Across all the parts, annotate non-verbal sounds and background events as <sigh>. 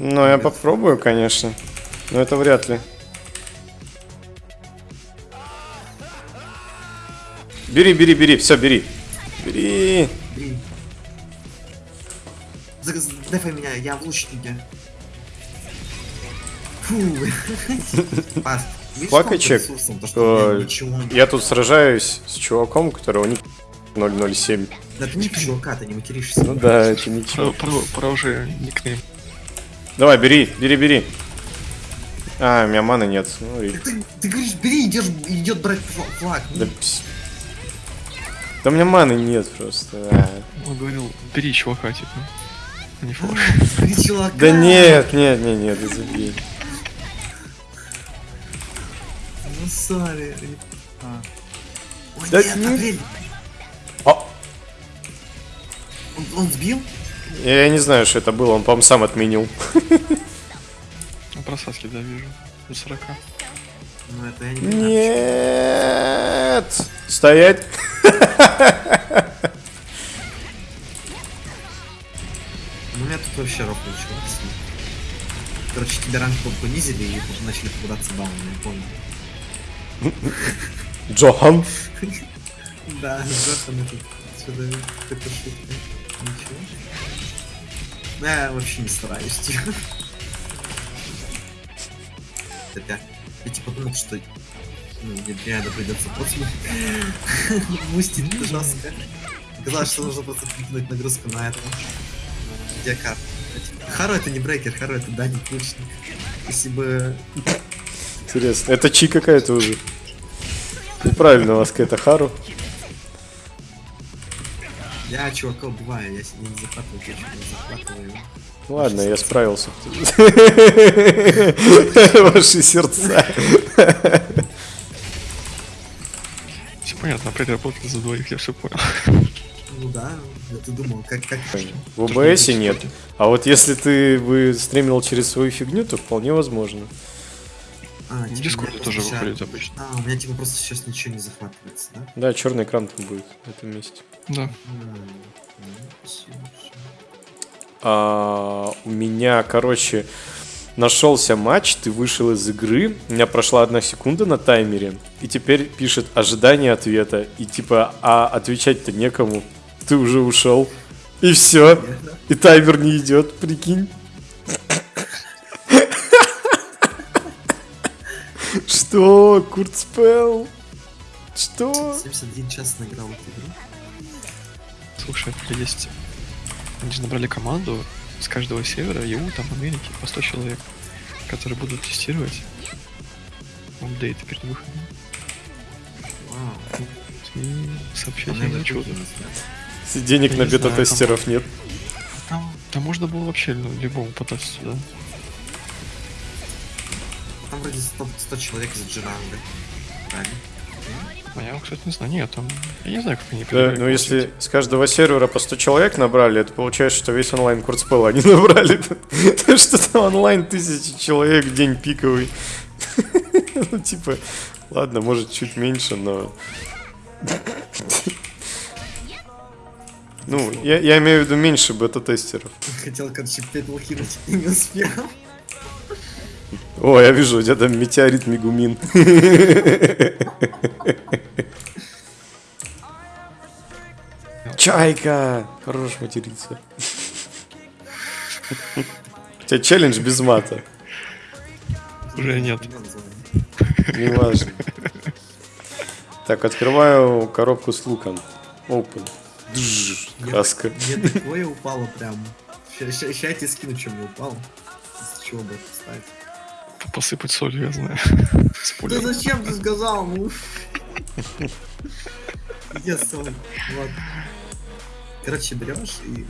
Ну, я попробую, конечно. Но это вряд ли. Бери, бери, бери, все, бери. Бери. За- Дефай меня, я в лучнике. Фу. <laughs> Плакачек, э. Я тут сражаюсь с чуваком, у которого ник 007. Да ты не чувака, ты не материшься. Ну да, это ничего. Про, про, про уже никнейм. Давай, бери, бери, бери. А, у меня маны нет. Ну, и- Ты, ты говоришь, бери, идешь, идет брать фла- флаг. Да, пс- да у меня маны нет просто. а. Он говорил, бери чувака, типа. а Не флаг. Бери чувака. Да нет, нет, нет, нет, да забей. Ну, сори. Ой, Да нет, не- Апрель. А, Он, он сбил? Я не знаю, что это было, он, по-моему, сам отменил. Ну, просадки, да, вижу. До 40. Ну, это я не понимаю. Нет! Стоять! <laughs> Ну, у меня тут вообще чувак сидит. Короче, тебя ранг по- понизили и начали попадаться бауны, я понял. <laughs> Джохан! <laughs> Да, Джохан этот сюда какая-то шутка. Ничего. Ну, Я вообще не стараюсь, типа. Так, я, типа думал, что ну, мне реально придется просто мустить жестко. Оказалось, что нужно просто прикинуть нагрузку на это. Где карта? Хару это не брейкер, Хару это Дани Ключник. Если бы... Интересно, это чи какая-то уже. Неправильно у вас какая-то Хару. Я чувака убиваю, я себе не захватываю, я не захватываю. Ладно, я справился. <laughs> Ваши сердца. Все понятно, опять работает за двоих, я все понял. Ну да, я ты думал, как... как... В ОБС нет. А вот если ты бы стримил через свою фигню, то вполне возможно. А, типа, меня тоже просто выходит обычно. А, у меня типа просто сейчас ничего не захватывается, да? Да, черный экран там будет в этом месте. Да. А, у меня, короче, нашелся матч, ты вышел из игры, у меня прошла одна секунда на таймере, и теперь пишет ожидание ответа, и типа, а отвечать-то некому, ты уже ушел, и все, и таймер не идет, прикинь. Что, Куртспел? Что? 71 час наиграл эту игру. Слушай, это есть... Они же набрали команду с каждого севера, ЕУ, там, Америки, по 100 человек, которые будут тестировать апдейты перед выходом. Вау. И сообщать им да. Денег Я на бета-тестеров нет. Там, там можно было вообще ну, любому потратить сюда. Там вроде 100, 100 человек из Джиранга. Правильно? А я, кстати, не знаю. Нет, там... Я не знаю, как они Да, подбирают ну если с каждого сервера по 100 человек набрали, это получается, что весь онлайн курцпел они <laughs> набрали. То что там онлайн тысячи человек в день пиковый. <laughs> Ну типа, ладно, может чуть меньше, но... Ну, я, я имею в виду меньше бета-тестеров. Хотел, короче, петлу кинуть и не успел. О, я вижу, у тебя там метеорит Мегумин. Чайка! Хорош материться. У тебя челлендж без мата. Уже нет. Не важно. Так, открываю коробку с луком. Open. Краска. Мне такое упало прям. Сейчас я тебе скину, что мне упало. С чего бы? П- Посыпать солью, я знаю. Да зачем ты сказал? Ну. Где соль? Вот. Короче, берешь и...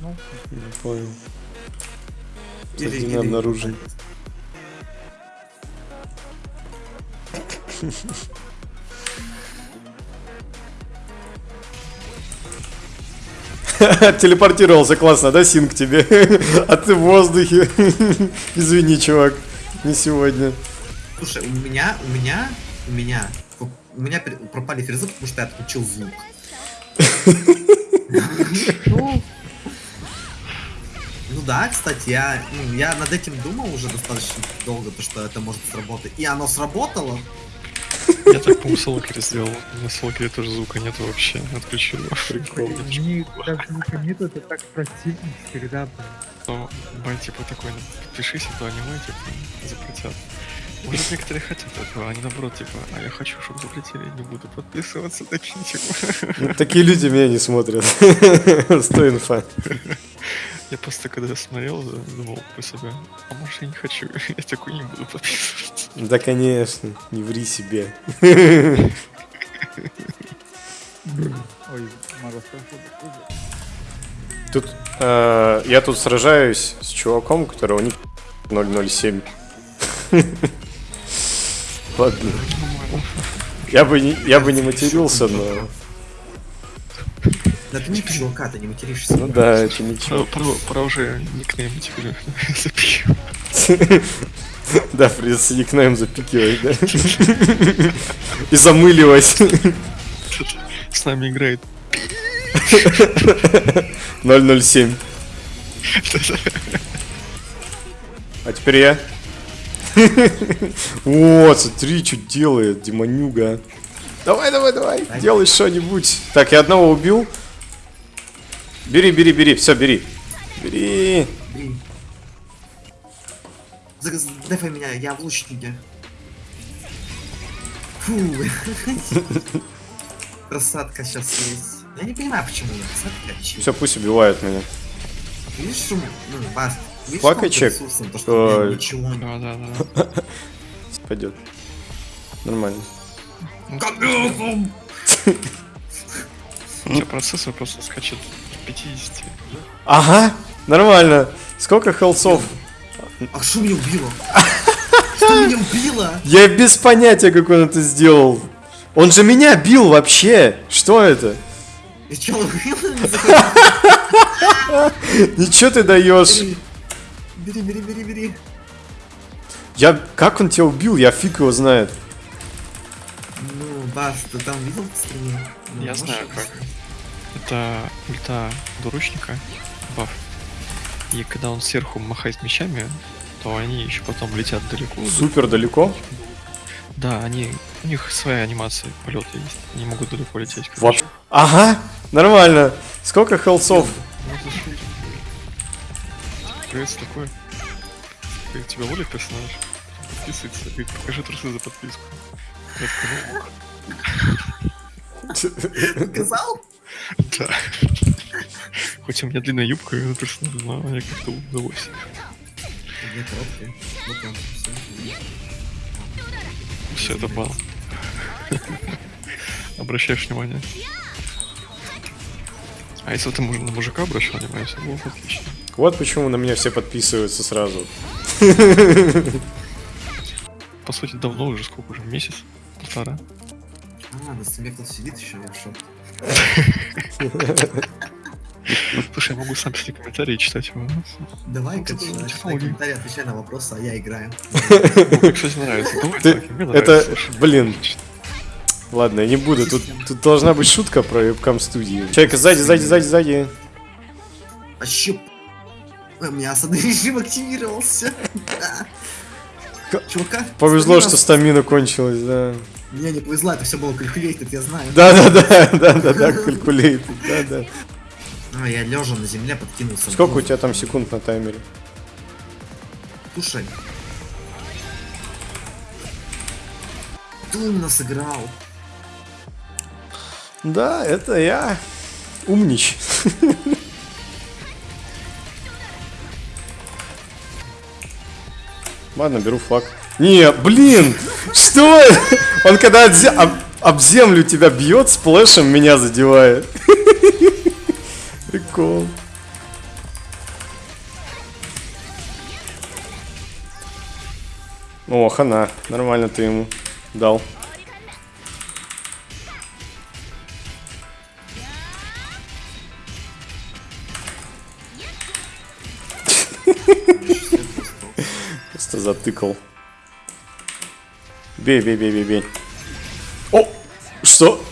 ну, Не понял. или- Один или- обнаружен. <laughs> Телепортировался классно, да, Синг тебе? <laughs> А ты в воздухе. <laughs> Извини, чувак, не сегодня. Слушай, у меня, у меня, у меня, у меня пропали фрезы, потому что я отключил звук. Ну, Да, кстати, я, ну, я над этим думал уже достаточно долго, то, что это может сработать. И оно сработало. Я так, по-моему, сделал. На Локере тоже звука нет вообще. Отключил его. Прикол. Мне так звука нету, это так противно всегда. Но бай, типа, такой, ну, подпишись, а то аниме, типа, запретят. Может, некоторые хотят этого, а они наоборот, типа, а я хочу, чтобы запретили, не буду подписываться, <laughs> такие, типа. Ну, Такие люди меня не смотрят. <laughs> Сто инфа. Я просто когда смотрел, думал про себя, а может, я не хочу, <laughs> я такой не буду подписываться. Да, конечно, не ври себе. Ой, Мороз тоже. Тут э, я тут сражаюсь с чуваком, у которого ник 007. Ладно. Я бы не, я бы не матерился, но... Да ты не чувака, ты не материшься. Ну да, это Про, ничего. про, про уже никнейм теперь запишу. <laughs> Да, придется никнейм запикивать, да? <laughs> И замыливать. С нами играет. 007. А теперь я. <laughs> Вот, смотри, что делает демонюга. Давай, давай, давай, делай что-нибудь. Так, я одного убил. Бери, бери, бери, все, бери. Бери. Дефай меня, я в лучнике. Фу. Просадка сейчас есть. Я не понимаю, почему я просадка. Все, пусть убивают меня. Видишь, что... Ну, Баст, видишь, Плакай, что он чек. ресурсом, то, что ничего. Да, да, да. Пойдет. Нормально. У тебя процессор просто скачет в 50. Ага, нормально. Сколько хелсов? А что меня убило? <laughs> Что меня убило? Я без понятия, как он это сделал. Он же меня бил вообще. Что это? Убило? Не заходи. <laughs> Ничего ты даешь. Бери, бери, бери, бери. Я... Как он тебя убил? Я фиг его знает. Ну, Бас, ты там видел стриме? Ну, Я знаю как. Это ульта двуручника, баф. И когда он сверху махает мечами, то они еще потом летят далеко. Супер далеко. Да, они. У них своя анимация полета есть. Они могут далеко лететь. Вот. Ага, нормально. Сколько хелсов? Шутки. Появится такое. Как тебя волит персонаж? Подписывается, говорит, покажи трусы за подписку. Такой, ну, <laughs> да. Хоть у меня длинная юбка, персонаж, но я как-то удалось. У меня короткая. Вот там всё. Все это бал. Обращаешь внимание. А если ты на мужика обращал внимание, все было бы отлично. Вот почему на меня все подписываются сразу. По сути, давно уже, сколько уже, месяц? Полтора? А, на стриме кто-то сидит еще, я в шоке. <laughs> <laughs> Слушай, я могу сам себе комментарии читать технологии. комментарий, отвечай на вопросы, а я играю. Кстати, нравится. Давай, Это, блин. Ладно, я не буду. Тут, тут должна быть шутка про вебкам студии. Человек сзади, сзади, сзади, сзади. А щеп... У меня осадный режим активировался. Чувака? Повезло, что стамина кончилась, да. Мне не повезло, это все было калькулейтед, я знаю. Да, да, да, <laughs> да, А, я лежа на земле подкинулся. Сколько у тебя там секунд на таймере? Слушай. Ты умно сыграл. Да, это я. Умнич. Ладно, беру флаг. Не, блин! Что? Он когда об, об землю тебя бьет, сплэшем меня задевает. Прикол. О, хана. Нормально ты ему дал. <laughs> Просто затыкал. Бей, бей, бей, бей, бей. О! Что?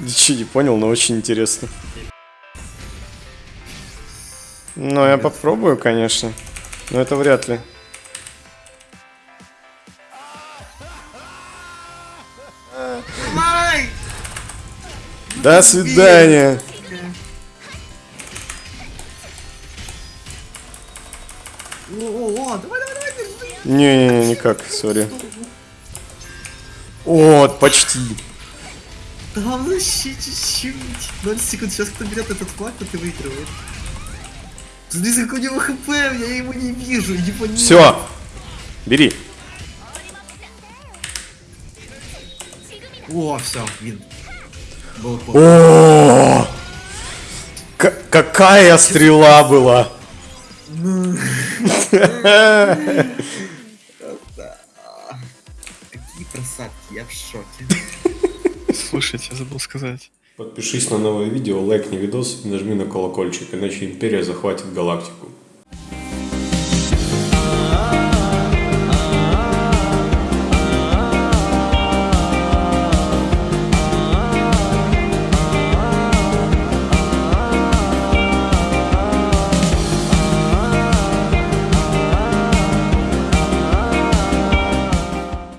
Ничего не понял, но очень интересно. Ну, я попробую, конечно. Но это вряд ли. До свидания. Не-не-не, никак, сори. Вот, почти. Да вообще чуть-чуть. 0 секунд, сейчас кто берет этот флаг, то ты выигрываешь. Смотри, сколько у него хп, я его не вижу, его нет. Все. Бери. О, все, вин. Был. О! Какая стрела была! <laughs> Какие просадки, я в шоке. Слушайте, я забыл сказать. Подпишись на новое видео, лайкни видос и нажми на колокольчик, иначе Империя захватит галактику.